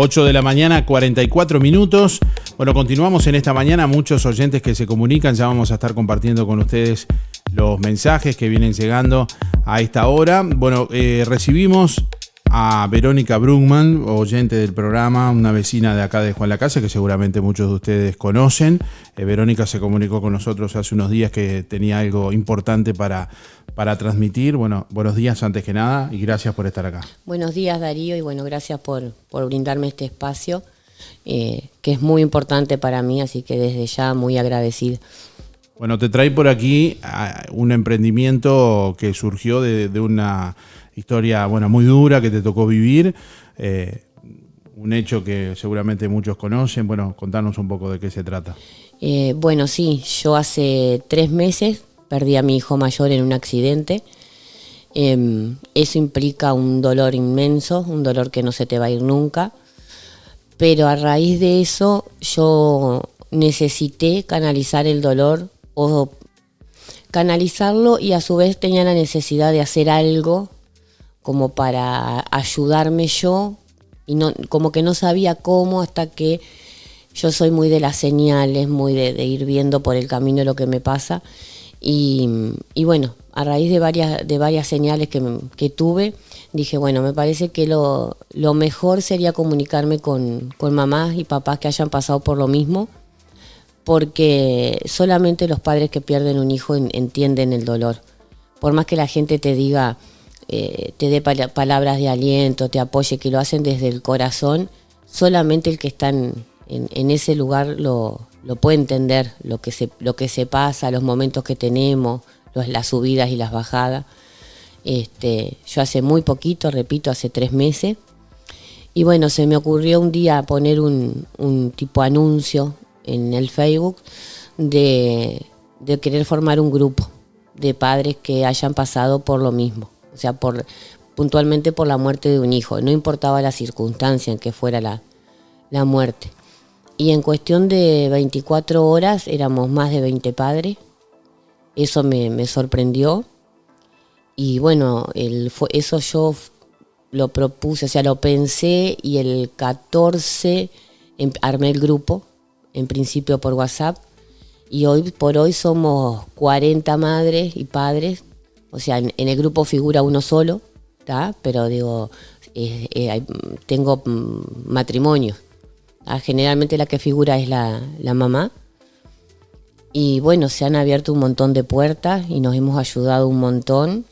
8 de la mañana, 44 minutos. Bueno, continuamos en esta mañana. Muchos oyentes que se comunican, ya vamos a estar compartiendo con ustedes los mensajes que vienen llegando a esta hora. Bueno, eh, recibimos a Verónica Brugman, oyente del programa, una vecina de acá de Juan la Casa, que seguramente muchos de ustedes conocen. Eh, Verónica se comunicó con nosotros hace unos días que tenía algo importante para, para transmitir. Bueno, buenos días antes que nada y gracias por estar acá. Buenos días Darío y bueno, gracias por, por brindarme este espacio, eh, que es muy importante para mí, así que desde ya muy agradecida. Bueno, te trae por aquí ah, un emprendimiento que surgió de, de una historia bueno, muy dura que te tocó vivir, eh, un hecho que seguramente muchos conocen. Bueno, contanos un poco de qué se trata. Eh, bueno, sí, yo hace tres meses perdí a mi hijo mayor en un accidente. Eh, eso implica un dolor inmenso, un dolor que no se te va a ir nunca. Pero a raíz de eso yo necesité canalizar el dolor o canalizarlo y a su vez tenía la necesidad de hacer algo como para ayudarme yo y no, como que no sabía cómo hasta que yo soy muy de las señales, muy de, ir viendo por el camino lo que me pasa y, bueno, a raíz de varias, de varias señales que, tuve, dije, bueno, me parece que lo, mejor sería comunicarme con, mamás y papás que hayan pasado por lo mismo, porque solamente los padres que pierden un hijo entienden el dolor. Por más que la gente te diga, eh, te dé palabras de aliento, te apoye, que lo hacen desde el corazón, solamente el que está ese lugar lo, puede entender, lo que, se, lo que se pasa, los momentos que tenemos, las subidas y las bajadas. Este, yo hace muy poquito, repito, hace tres meses, y bueno, se me ocurrió un día poner un, tipo anuncio en el Facebook de querer formar un grupo de padres que hayan pasado por lo mismo o sea, por, puntualmente por la muerte de un hijo, no importaba la circunstancia en que fuera la, muerte. Y en cuestión de 24 horas éramos más de 20 padres, eso me, sorprendió. Y bueno, el, eso yo lo propuse, o sea, lo pensé y el 14 em, armé el grupo, en principio por WhatsApp, y hoy por hoy somos 40 madres y padres o sea, en, el grupo figura uno solo, pero digo, eh, tengo mm, matrimonio. Generalmente la que figura es la, mamá. Y bueno, se han abierto un montón de puertas y nos hemos ayudado un montón.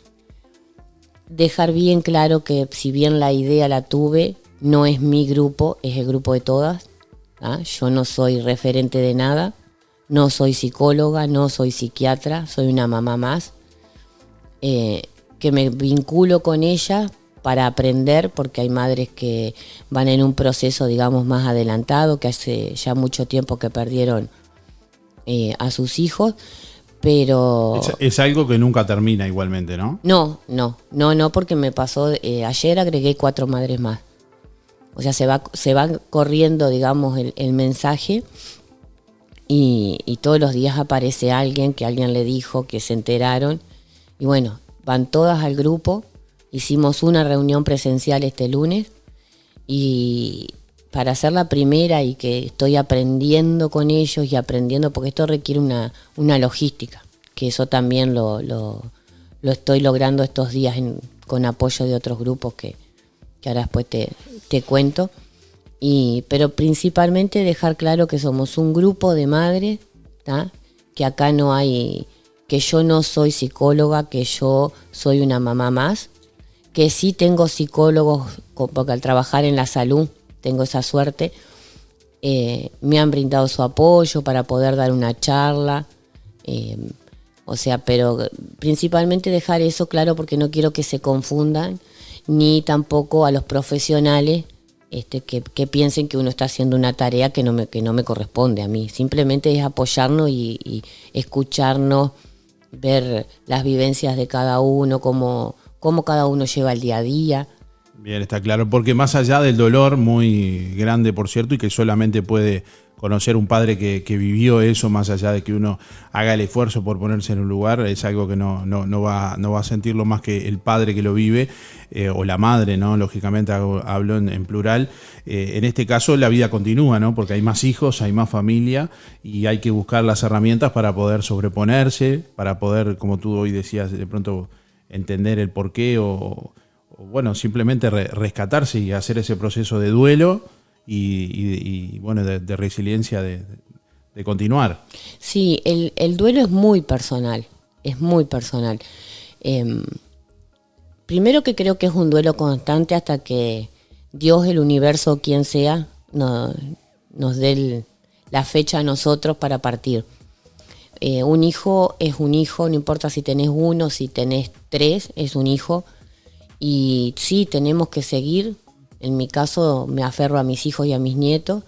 Dejar bien claro que si bien la idea la tuve, no es mi grupo, es el grupo de todas. Yo no soy referente de nada, no soy psicóloga, no soy psiquiatra, soy una mamá más eh, que me vinculo con ella para aprender, porque hay madres que van en un proceso, digamos, más adelantado, que hace ya mucho tiempo que perdieron eh, a sus hijos, pero... Es, algo que nunca termina igualmente, ¿no? No, no, no, no, porque me pasó, eh, ayer agregué cuatro madres más. O sea, se va, se va corriendo, digamos, el, mensaje y, y, todos los días aparece alguien que alguien le dijo que se enteraron y bueno, van todas al grupo. Hicimos una reunión presencial este lunes y para hacer la primera y que estoy aprendiendo con ellos y aprendiendo, porque esto requiere una, logística, que eso también lo, lo, estoy logrando estos días con apoyo de otros grupos que, ahora después te, te cuento. Y, pero principalmente dejar claro que somos un grupo de madres, que acá no hay que yo no soy psicóloga, que yo soy una mamá más, que sí tengo psicólogos, porque al trabajar en la salud tengo esa suerte, eh, me han brindado su apoyo para poder dar una charla, eh, o sea, pero principalmente dejar eso claro porque no quiero que se confundan, ni tampoco a los profesionales este, que, piensen que uno está haciendo una tarea que no me, que no me corresponde a mí. Simplemente es apoyarnos y, y escucharnos ver las vivencias de cada uno, cómo, cómo cada uno lleva el día a día. Bien, está claro, porque más allá del dolor muy grande, por cierto, y que solamente puede conocer un padre que, vivió eso, más allá de que uno haga el esfuerzo por ponerse en un lugar, es algo que no, va, a sentirlo más que el padre que lo vive, eh, o la madre, ¿no? Lógicamente hablo en, plural. Eh, en este caso la vida continúa, ¿no? Porque hay más hijos, hay más familia, y hay que buscar las herramientas para poder sobreponerse, para poder, como tú hoy decías, de pronto entender el porqué o, bueno, simplemente rescatarse y hacer ese proceso de duelo y, bueno, de, resiliencia de, continuar. Sí, el, duelo es muy personal, es muy personal. Em, primero que creo que es un duelo constante hasta que Dios, el universo, quien sea, nos dé la fecha a nosotros para partir. Eh, un hijo es un hijo, no importa si tenés uno, si tenés tres, es un hijo. Y sí, tenemos que seguir en mi caso me aferro a mis hijos y a mis nietos,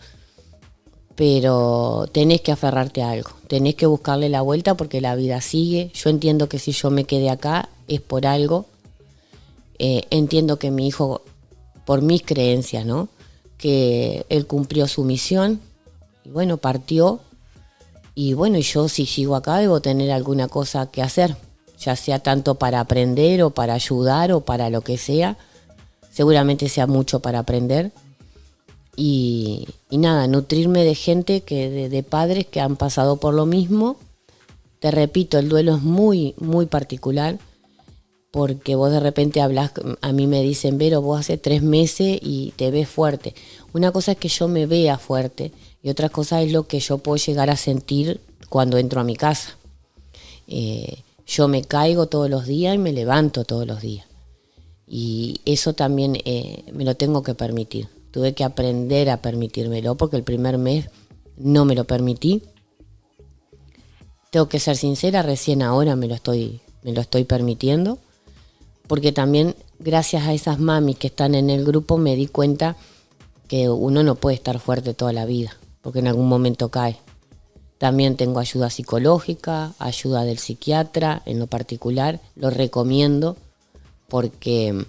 pero tenés que aferrarte a algo, tenés que buscarle la vuelta porque la vida sigue. Yo entiendo que si yo me quedé acá es por algo. Eh, entiendo que mi hijo, por mis creencias, ¿no? Que él cumplió su misión y bueno, partió. Y bueno, yo si sigo acá debo tener alguna cosa que hacer, ya sea tanto para aprender o para ayudar o para lo que sea seguramente sea mucho para aprender. Y, nada, nutrirme de gente, que de, padres que han pasado por lo mismo. Te repito, el duelo es muy, muy particular, porque vos de repente hablas, a mí me dicen, Vero, vos hace tres meses y te ves fuerte. Una cosa es que yo me vea fuerte y otra cosa es lo que yo puedo llegar a sentir cuando entro a mi casa. Eh, yo me caigo todos los días y me levanto todos los días. Y eso también eh, me lo tengo que permitir. Tuve que aprender a permitírmelo porque el primer mes no me lo permití. Tengo que ser sincera, recién ahora me lo estoy, me lo estoy permitiendo. Porque también gracias a esas mamis que están en el grupo me di cuenta que uno no puede estar fuerte toda la vida, porque en algún momento cae. También tengo ayuda psicológica, ayuda del psiquiatra en lo particular, lo recomiendo porque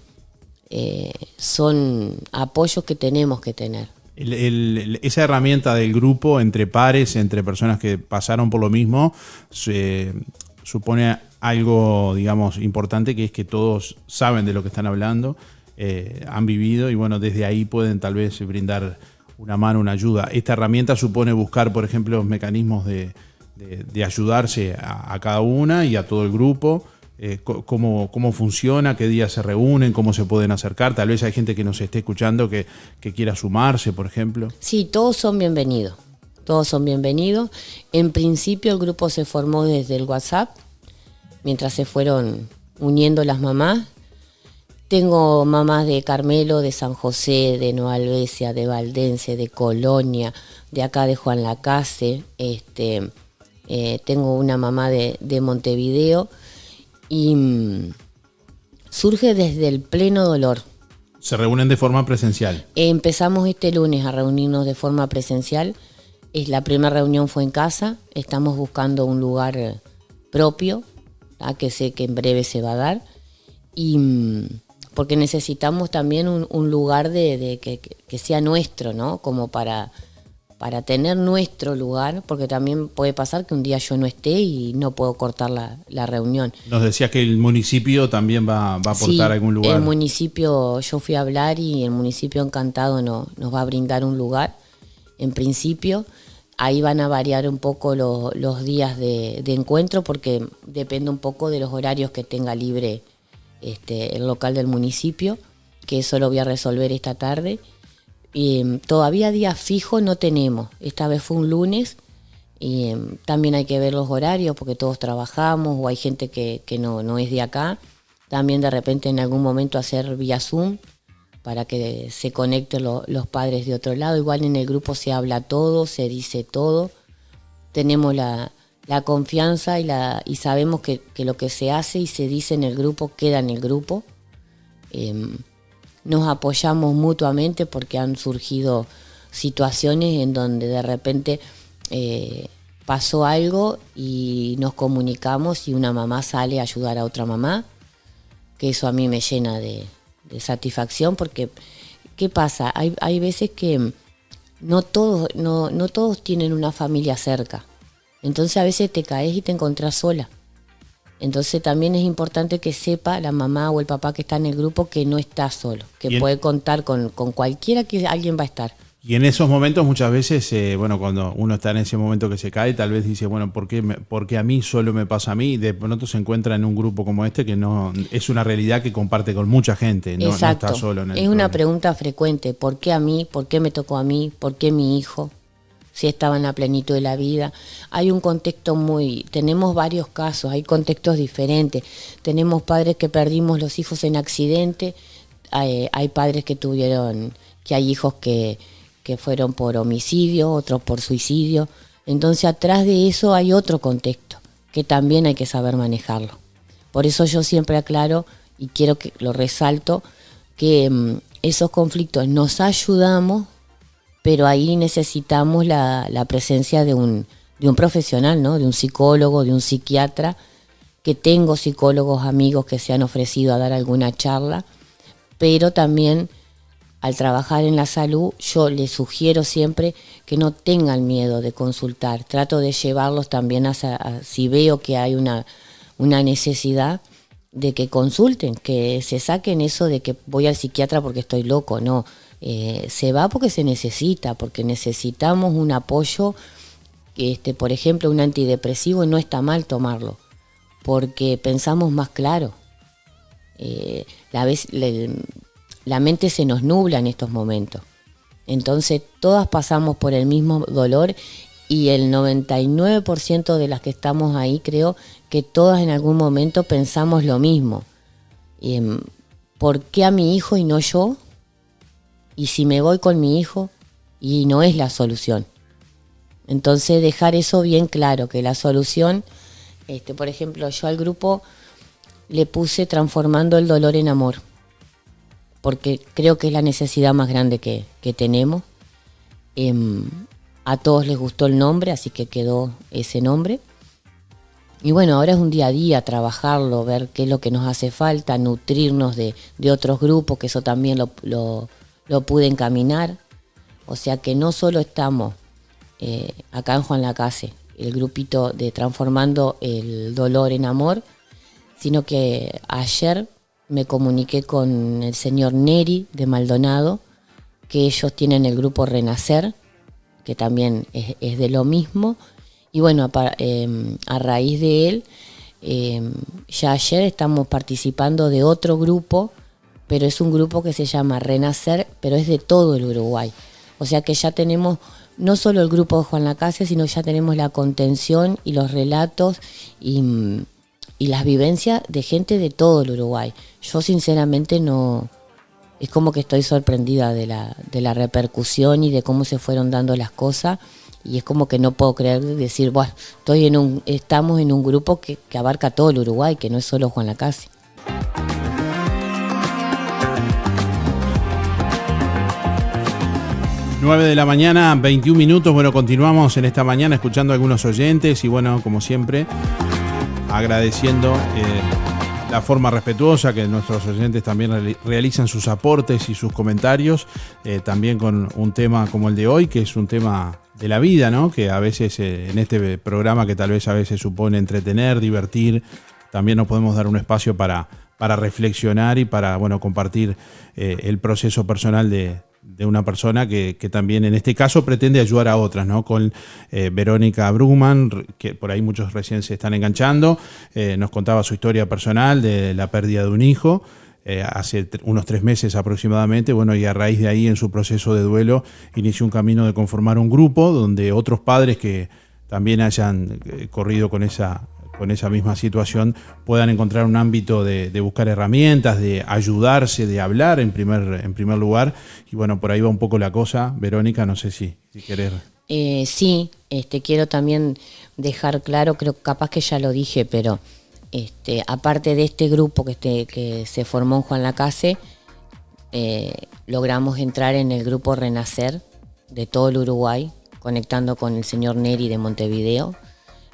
eh, son apoyos que tenemos que tener. esa herramienta del grupo entre pares, entre personas que pasaron por lo mismo, supone algo, digamos, importante, que es que todos saben de lo que están hablando, eh, han vivido y bueno, desde ahí pueden tal vez brindar una mano, una ayuda. Esta herramienta supone buscar, por ejemplo, mecanismos de, ayudarse a, cada una y a todo el grupo eh, cómo, cómo, funciona, qué días se reúnen, cómo se pueden acercar. Tal vez hay gente que nos esté escuchando que, quiera sumarse, por ejemplo. Sí, todos son bienvenidos. Todos son bienvenidos. En principio el grupo se formó desde el WhatsApp, mientras se fueron uniendo las mamás. Tengo mamás de Carmelo, de San José, de Nueva Albesia, de Valdense, de Colonia, de acá de Juan Lacase. Este, eh, tengo una mamá de, de Montevideo y mm, surge desde el pleno dolor. ¿Se reúnen de forma presencial? Empezamos este lunes a reunirnos de forma presencial. Es, la primera reunión fue en casa. Estamos buscando un lugar eh, propio, que sé que en breve se va a dar. Y mm, porque necesitamos también un, lugar de, que, que, sea nuestro, ¿no? Como para para tener nuestro lugar, porque también puede pasar que un día yo no esté y no puedo cortar la, reunión. Nos decías que el municipio también va, a aportar algún lugar. El municipio, yo fui a hablar y el municipio encantado no, nos va a brindar un lugar, en principio. Ahí van a variar un poco los días de, encuentro porque depende un poco de los horarios que tenga libre este, el local del municipio, que eso lo voy a resolver esta tarde y, em, todavía día fijo no tenemos. Esta vez fue un lunes y em, también hay que ver los horarios porque todos trabajamos o hay gente que, no, no, es de acá. También de repente en algún momento hacer vía Zoom para que se conecten los padres de otro lado. Igual en el grupo se habla todo, se dice todo. Tenemos la, confianza y, la, y sabemos que, lo que se hace y se dice en el grupo queda en el grupo. Em, nos apoyamos mutuamente porque han surgido situaciones en donde de repente eh, pasó algo y nos comunicamos y una mamá sale a ayudar a otra mamá, que eso a mí me llena de, satisfacción porque, ¿qué pasa? Hay, hay veces que no todos, no, no todos tienen una familia cerca. Entonces a veces te caes y te encontrás sola. Entonces también es importante que sepa la mamá o el papá que está en el grupo que no está solo, que puede contar con, con cualquiera que alguien va a estar. Y en esos momentos muchas veces, eh, bueno, cuando uno está en ese momento que se cae, tal vez dice, bueno, ¿por qué, porque a mí solo me pasa a mí? De pronto se encuentra en un grupo como este que no es una realidad que comparte con mucha gente, no, está solo en el Es una pregunta frecuente, ¿por qué a mí? ¿Por qué me tocó a mí? ¿Por qué mi hijo? Si estaba en la plenitud de la vida. Hay un contexto muy, tenemos varios casos, hay contextos diferentes. Tenemos padres que perdimos los hijos en accidente, hay, hay padres que tuvieron, que hay hijos que que fueron por homicidio, otros por suicidio. Entonces atrás de eso hay otro contexto que también hay que saber manejarlo. Por eso yo siempre aclaro y quiero que lo resalto que mm, esos conflictos nos ayudamos, pero ahí necesitamos la, presencia de un, de un profesional, ¿no? de un psicólogo, de un psiquiatra, que tengo psicólogos amigos que se han ofrecido a dar alguna charla, pero también al trabajar en la salud, yo les sugiero siempre que no tengan miedo de consultar. Trato de llevarlos también a, si veo que hay una, una necesidad de que consulten, que se saquen eso de que voy al psiquiatra porque estoy loco. No, eh, se va porque se necesita, porque necesitamos un apoyo. Este, por ejemplo, un antidepresivo no está mal tomarlo, porque pensamos más claro. Eh, la vez, la mente se nos nubla en estos momentos. Entonces todas pasamos por el mismo dolor y el 99% de las que estamos ahí creo que todas en algún momento pensamos lo mismo. Em, ¿Por qué a mi hijo y no yo? Y si me voy con mi hijo y no es la solución. Entonces dejar eso bien claro, que la solución, este, por ejemplo, yo al grupo le puse transformando el dolor en amor porque creo que es la necesidad más grande que, tenemos. Em, a todos les gustó el nombre, así que quedó ese nombre. Y bueno, ahora es un día a día trabajarlo, ver qué es lo que nos hace falta, nutrirnos de, otros grupos, que eso también lo, pude encaminar. O sea que no solo estamos eh, acá en Juan Lacase, el grupito de Transformando el Dolor en Amor, sino que ayer me comuniqué con el señor Neri de Maldonado, que ellos tienen el grupo Renacer, que también es, de lo mismo. Y bueno, em, a, raíz de él, em, ya ayer estamos participando de otro grupo, pero es un grupo que se llama Renacer, pero es de todo el Uruguay. O sea que ya tenemos no solo el grupo de Juan Lacase, sino ya tenemos la contención y los relatos y mm, y las vivencias de gente de todo el Uruguay. Yo sinceramente no, es como que estoy sorprendida de la, de la repercusión y de cómo se fueron dando las cosas y es como que no puedo creer decir, bueno, estoy en un, estamos en un grupo que, que abarca todo el Uruguay, que no es solo Juan Lacase. Nueve de la mañana, 21 minutos. Bueno, continuamos en esta mañana escuchando a algunos oyentes y bueno, como siempre, agradeciendo eh, la forma respetuosa que nuestros oyentes también realizan sus aportes y sus comentarios, eh, también con un tema como el de hoy, que es un tema de la vida, ¿no? Que a veces eh, en este programa que tal vez a veces supone entretener, divertir, también nos podemos dar un espacio para, para reflexionar y para, bueno, compartir el proceso personal de, de una persona que, también en este caso pretende ayudar a otras, ¿no? Con eh, Verónica Brugman, que por ahí muchos recién se están enganchando, eh, nos contaba su historia personal de la pérdida de un hijo. Eh, hace unos tres meses aproximadamente, bueno, y a raíz de ahí en su proceso de duelo inició un camino de conformar un grupo donde otros padres que también hayan corrido con esa con esa misma situación puedan encontrar un ámbito de, buscar herramientas, de ayudarse, de hablar en primer, en primer lugar. Y bueno, por ahí va un poco la cosa. Verónica, no sé si, si querés. Eh, sí, este, quiero también dejar claro, creo capaz que ya lo dije, pero este, aparte de este grupo que, este, que se formó en Juan Lacase, eh, logramos entrar en el grupo Renacer de todo el Uruguay, conectando con el señor Neri de Montevideo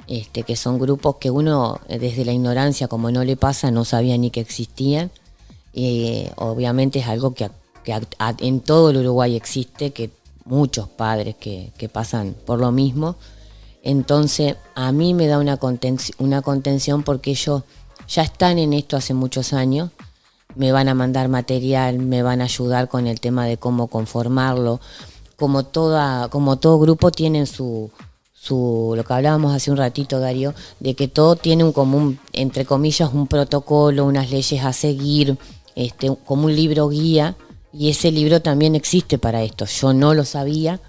este, que son grupos que uno eh, desde la ignorancia, como no le pasa, no sabía ni que existían. Y obviamente es algo que, en todo el Uruguay existe, que muchos padres que, pasan por lo mismo. Entonces a mí me da una, una contención porque ellos ya están en esto hace muchos años, me van a mandar material, me van a ayudar con el tema de cómo conformarlo. Como, toda, como todo grupo tienen su, su, lo que hablábamos hace un ratito, Darío, de que todo tiene un común, entre comillas, un protocolo, unas leyes a seguir, este, como un libro guía, y ese libro también existe para esto. Yo no lo sabía,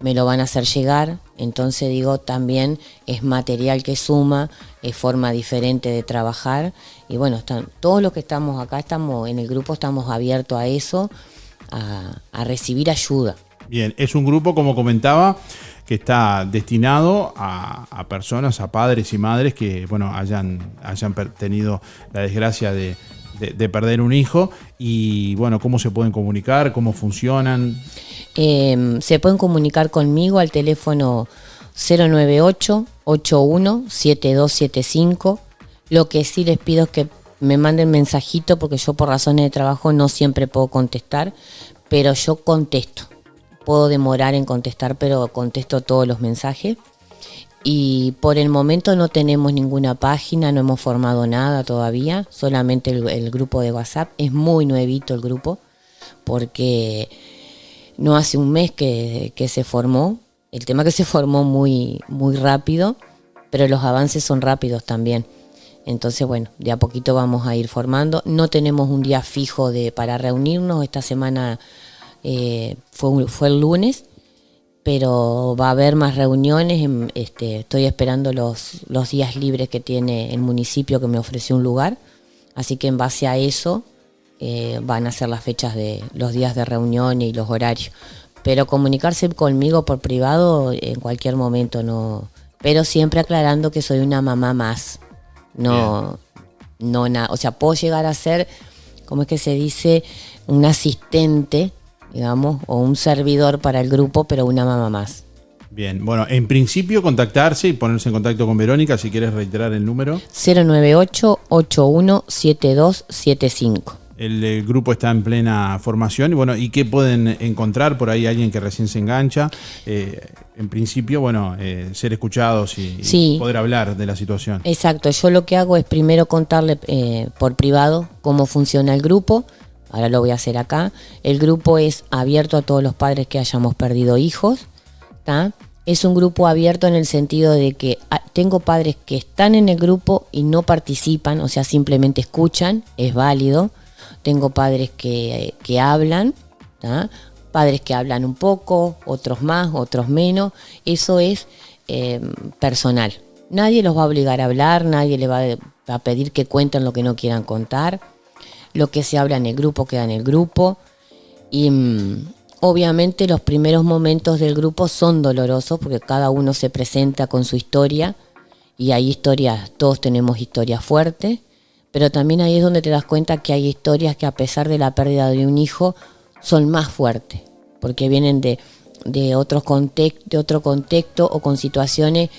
me lo van a hacer llegar, entonces digo, también es material que suma, es forma diferente de trabajar, y bueno, están, todos los que estamos acá, estamos en el grupo, estamos abiertos a eso, a, a recibir ayuda. Bien, es un grupo, como comentaba, que está destinado a, personas, a padres y madres que bueno, hayan, hayan tenido la desgracia de, perder un hijo y bueno, cómo se pueden comunicar, cómo funcionan. Em, se pueden comunicar conmigo al teléfono 098 81 7275. Lo que sí les pido es que me manden mensajito porque yo por razones de trabajo no siempre puedo contestar, pero yo contesto puedo demorar en contestar, pero contesto todos los mensajes. Y por el momento no tenemos ninguna página, no hemos formado nada todavía, solamente el, grupo de WhatsApp. Es muy nuevito el grupo, porque no hace un mes que, se formó. El tema que se formó muy, muy rápido, pero los avances son rápidos también. Entonces, bueno, de a poquito vamos a ir formando. No tenemos un día fijo de, para reunirnos. Esta semana eh, fue, fue el lunes, pero va a haber más reuniones. Este, estoy esperando los, los días libres que tiene el municipio que me ofreció un lugar. Así que en base a eso eh, van a ser las fechas de los días de reunión y los horarios. Pero comunicarse conmigo por privado en cualquier momento no. Pero siempre aclarando que soy una mamá más. No, no nada. O sea, puedo llegar a ser, ¿cómo es que se dice? Un asistente digamos, o un servidor para el grupo, pero una mamá más. Bien, bueno, en principio contactarse y ponerse en contacto con Verónica si quieres reiterar el número. 098-817275. El, el, grupo está en plena formación y bueno, ¿y qué pueden encontrar por ahí alguien que recién se engancha? Eh, en principio, bueno, eh, ser escuchados y, poder hablar de la situación. Exacto, yo lo que hago es primero contarle eh, por privado cómo funciona el grupo, ahora lo voy a hacer acá. El grupo es abierto a todos los padres que hayamos perdido hijos. Es un grupo abierto en el sentido de que ah, tengo padres que están en el grupo y no participan, o sea, simplemente escuchan, es válido. Tengo padres que, hablan, padres que hablan un poco, otros más, otros menos. Eso es em, personal. Nadie los va a obligar a hablar, nadie le va a pedir que cuenten lo que no quieran contar lo que se habla en el grupo queda en el grupo. Y mm, obviamente los primeros momentos del grupo son dolorosos porque cada uno se presenta con su historia y hay historias, todos tenemos historias fuertes, pero también ahí es donde te das cuenta que hay historias que a pesar de la pérdida de un hijo son más fuertes, porque vienen de, de, otros de otro contexto o con situaciones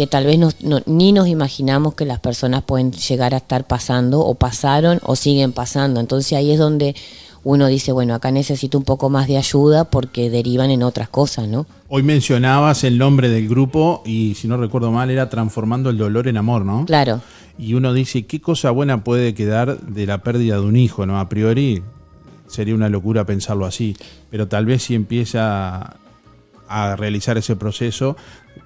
que tal vez ni nos imaginamos que las personas pueden llegar a estar pasando o pasaron o siguen pasando. Entonces ahí es donde uno dice, bueno, acá necesito un poco más de ayuda porque derivan en otras cosas, ¿no? Hoy mencionabas el nombre del grupo y si no recuerdo mal era Transformando el Dolor en Amor, ¿no? Claro. Y uno dice, ¿qué cosa buena puede quedar de la pérdida de un hijo, ¿no? A priori sería una locura pensarlo así, pero tal vez si empieza a realizar ese proceso,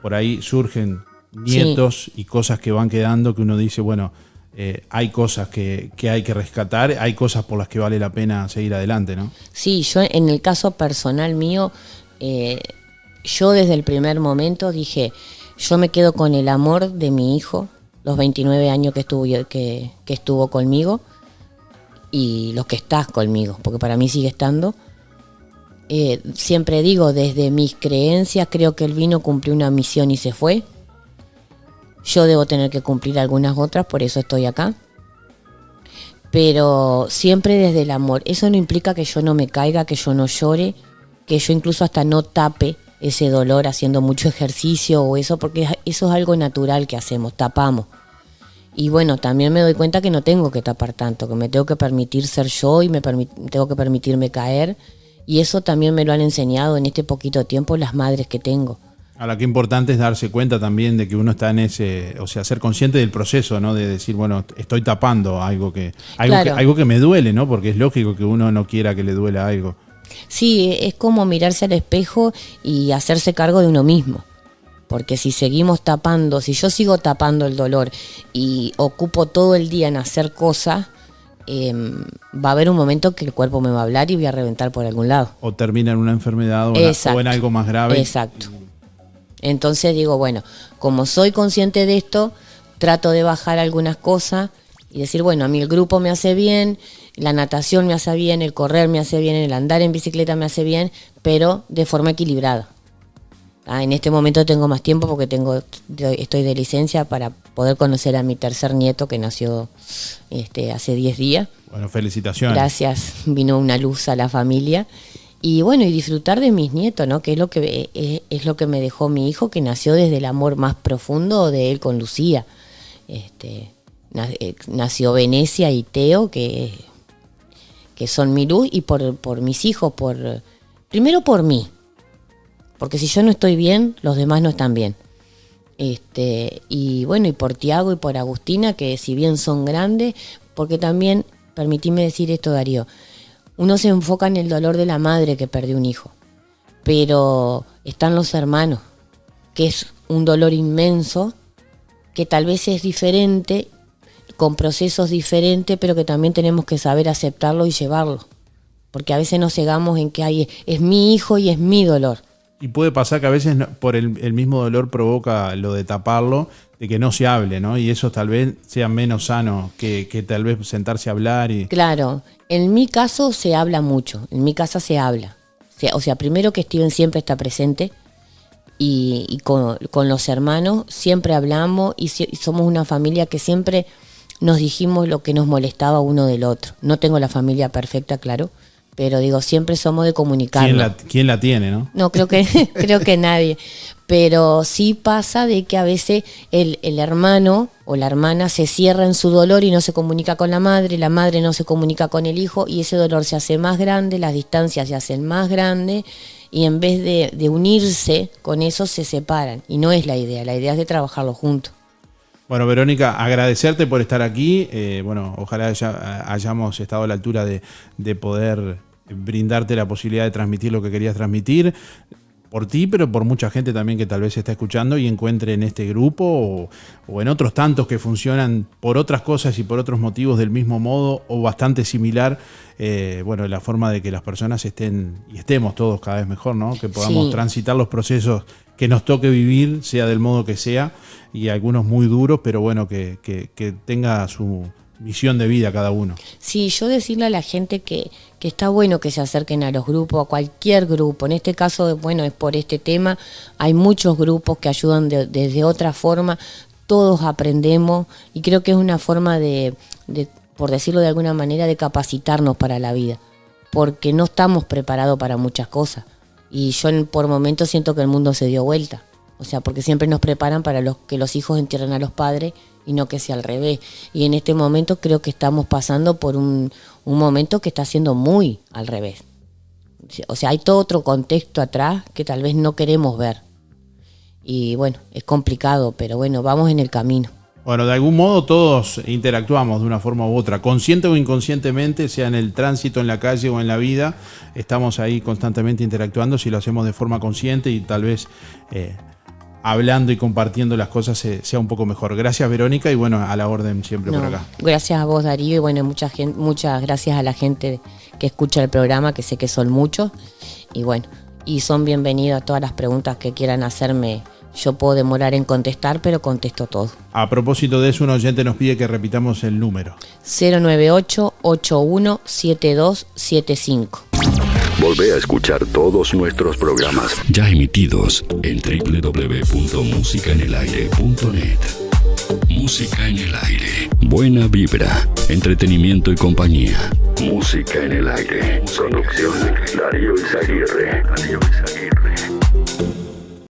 por ahí surgen nietos y cosas que van quedando que uno dice, bueno, eh, hay cosas que, hay que rescatar, hay cosas por las que vale la pena seguir adelante, ¿no? Sí, yo en el caso personal mío, eh, yo desde el primer momento dije, yo me quedo con el amor de mi hijo, los 29 años que estuvo, que, que estuvo conmigo y los que estás conmigo, porque para mí sigue estando. Eh, siempre digo, desde mis creencias, creo que el vino cumplió una misión y se fue. Yo debo tener que cumplir algunas otras, por eso estoy acá. Pero siempre desde el amor. Eso no implica que yo no me caiga, que yo no llore, que yo incluso hasta no tape ese dolor haciendo mucho ejercicio o eso, porque eso es algo natural que hacemos, tapamos. Y bueno, también me doy cuenta que no tengo que tapar tanto, que me tengo que permitir ser yo y me tengo que permitirme caer. Y eso también me lo han enseñado en este poquito tiempo las madres que tengo. Ahora, qué importante es darse cuenta también de que uno está en ese, o sea, ser consciente del proceso, ¿no? De decir, bueno, estoy tapando algo que, algo, que, algo que me duele, ¿no? Porque es lógico que uno no quiera que le duela algo. Sí, es como mirarse al espejo y hacerse cargo de uno mismo. Porque si seguimos tapando, si yo sigo tapando el dolor y ocupo todo el día en hacer cosas, em, va a haber un momento que el cuerpo me va a hablar y voy a reventar por algún lado. O termina en una enfermedad o, en algo más grave. Exacto. Entonces digo, bueno, como soy consciente de esto, trato de bajar algunas cosas y decir, bueno, a mí el grupo me hace bien, la natación me hace bien, el correr me hace bien, el andar en bicicleta me hace bien, pero de forma equilibrada. Ah, en este momento tengo más tiempo porque tengo, estoy de licencia para poder conocer a mi tercer nieto que nació este, hace 10 días. Bueno, felicitaciones. Gracias, vino una luz a la familia. Y bueno, y disfrutar de mis nietos, ¿no? Que es lo que, es, es lo que me dejó mi hijo, que nació desde el amor más profundo de él con Lucía. Este, eh, nació Venecia y Teo, que, que son mi luz, y por, por mis hijos, por primero por mí, porque si yo no estoy bien, los demás no están bien. Este, y bueno, y por Tiago y por Agustina, que si bien son grandes, porque también, permitíme decir esto, Darío, uno se enfoca en el dolor de la madre que perdió un hijo, pero están los hermanos, que es un dolor inmenso, que tal vez es diferente, con procesos diferentes, pero que también tenemos que saber aceptarlo y llevarlo, porque a veces nos cegamos en que hay, es mi hijo y es mi dolor y puede pasar que a veces por el, mismo dolor provoca lo de taparlo, de que no se hable, ¿no? Y eso tal vez sea menos sano que, tal vez sentarse a hablar y... Claro, en mi caso se habla mucho, en mi casa se habla. O sea, primero que Steven siempre está presente y, con, los hermanos siempre hablamos y, y somos una familia que siempre nos dijimos lo que nos molestaba uno del otro. No tengo la familia perfecta, claro, pero digo, siempre somos de comunicar. ¿Quién la, tiene, no? No, creo que, creo que nadie. Pero sí pasa de que a veces el, el, hermano o la hermana se cierra en su dolor y no se comunica con la madre, la madre no se comunica con el hijo y ese dolor se hace más grande, las distancias se hacen más grandes y en vez de, de unirse con eso se separan. Y no es la idea, la idea es de trabajarlo juntos. Bueno, Verónica, agradecerte por estar aquí. Eh, bueno, ojalá hayamos estado a la altura de, poder brindarte la posibilidad de transmitir lo que querías transmitir por ti, pero por mucha gente también que tal vez está escuchando y encuentre en este grupo o, en otros tantos que funcionan por otras cosas y por otros motivos del mismo modo o bastante similar, eh, bueno, la forma de que las personas estén y estemos todos cada vez mejor, ¿no? Que podamos transitar los procesos que nos toque vivir, sea del modo que sea, y algunos muy duros, pero bueno, que, tenga su misión de vida cada uno. Sí, yo decirle a la gente que, que está bueno que se acerquen a los grupos, a cualquier grupo. En este caso, bueno, es por este tema, hay muchos grupos que ayudan desde otra forma, todos aprendemos y creo que es una forma de, de, por decirlo de alguna manera, de capacitarnos para la vida, porque no estamos preparados para muchas cosas. Y yo por momentos siento que el mundo se dio vuelta. O sea, porque siempre nos preparan para que los hijos entierren a los padres y no que sea al revés. Y en este momento creo que estamos pasando por un, un momento que está siendo muy al revés. O sea, hay todo otro contexto atrás que tal vez no queremos ver. Y bueno, es complicado, pero bueno, vamos en el camino. Bueno, de algún modo todos interactuamos de una forma u otra, consciente o inconscientemente, sea en el tránsito, en la calle o en la vida, estamos ahí constantemente interactuando, si lo hacemos de forma consciente y tal vez eh, hablando y compartiendo las cosas sea un poco mejor. Gracias Verónica y bueno, a la orden siempre por acá. Gracias a vos Darío y bueno, mucha gente, muchas gracias a la gente que escucha el programa, que sé que son muchos y bueno, y son bienvenidos todas las preguntas que quieran hacerme yo puedo demorar en contestar, pero contesto todo. A propósito de eso, un oyente nos pide que repitamos el número. 098-817275. Volvé a escuchar todos nuestros programas ya emitidos en www.musicaenelaire.net. Música en el aire. Buena vibra, entretenimiento y compañía. Música en el aire. Producción Darío Izaguirre. Darío Izaguirre.